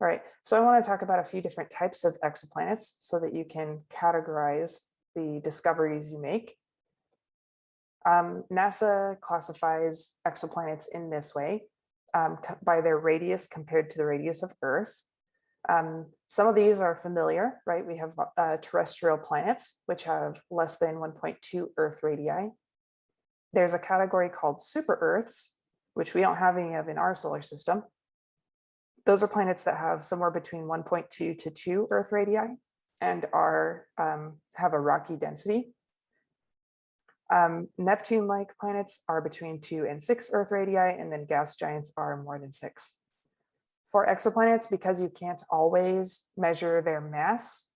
All right, so I want to talk about a few different types of exoplanets so that you can categorize the discoveries you make. Um, NASA classifies exoplanets in this way um, by their radius compared to the radius of Earth. Um, some of these are familiar, right? We have uh, terrestrial planets, which have less than 1.2 Earth radii. There's a category called super Earths, which we don't have any of in our solar system. Those are planets that have somewhere between 1.2 to 2 Earth radii and are um, have a rocky density. Um, Neptune-like planets are between 2 and 6 Earth radii, and then gas giants are more than 6. For exoplanets, because you can't always measure their mass,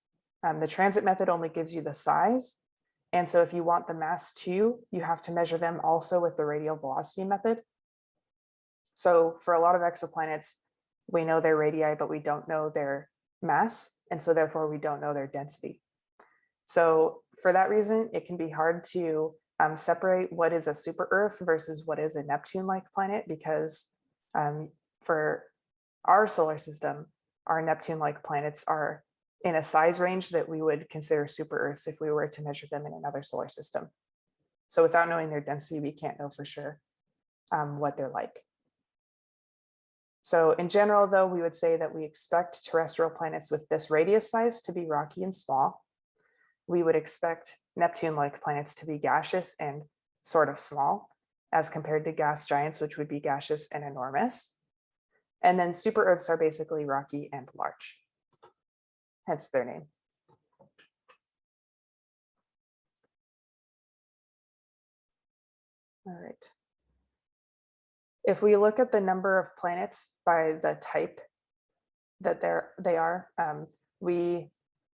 um, the transit method only gives you the size. And so if you want the mass too, you have to measure them also with the radial velocity method. So for a lot of exoplanets, we know their radii, but we don't know their mass. And so therefore we don't know their density. So for that reason, it can be hard to um, separate what is a super Earth versus what is a Neptune-like planet, because um, for our solar system, our Neptune-like planets are in a size range that we would consider super Earths if we were to measure them in another solar system. So without knowing their density, we can't know for sure um, what they're like. So in general, though, we would say that we expect terrestrial planets with this radius size to be rocky and small. We would expect Neptune-like planets to be gaseous and sort of small as compared to gas giants, which would be gaseous and enormous. And then super Earths are basically rocky and large, hence their name. All right. If we look at the number of planets by the type that they're, they are, um, we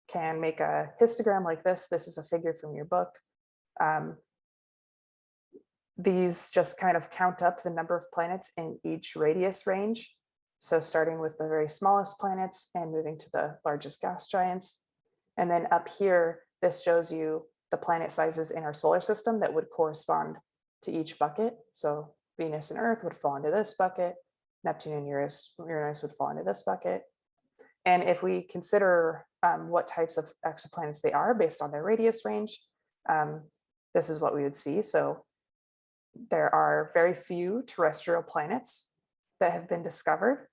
can make a histogram like this. This is a figure from your book. Um, these just kind of count up the number of planets in each radius range. So starting with the very smallest planets and moving to the largest gas giants. And then up here, this shows you the planet sizes in our solar system that would correspond to each bucket. So Venus and Earth would fall into this bucket. Neptune and Uranus, Uranus would fall into this bucket. And if we consider um, what types of exoplanets they are based on their radius range, um, this is what we would see. So there are very few terrestrial planets that have been discovered.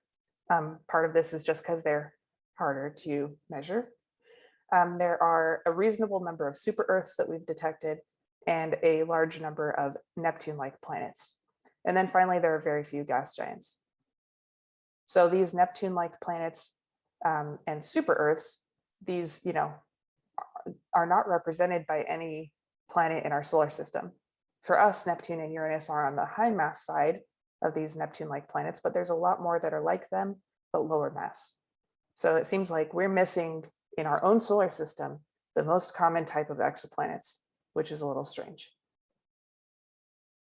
Um, part of this is just because they're harder to measure. Um, there are a reasonable number of super Earths that we've detected and a large number of Neptune-like planets. And then finally, there are very few gas giants. So these Neptune-like planets um, and super Earths, these, you know, are not represented by any planet in our solar system. For us, Neptune and Uranus are on the high mass side of these Neptune-like planets, but there's a lot more that are like them, but lower mass. So it seems like we're missing in our own solar system, the most common type of exoplanets, which is a little strange.